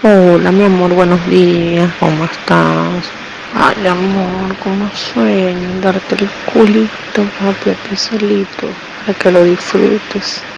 Hola, mi amor, buenos días, ¿cómo estás? Ay, amor, como sueño darte el culito, papi, solito, para que lo disfrutes.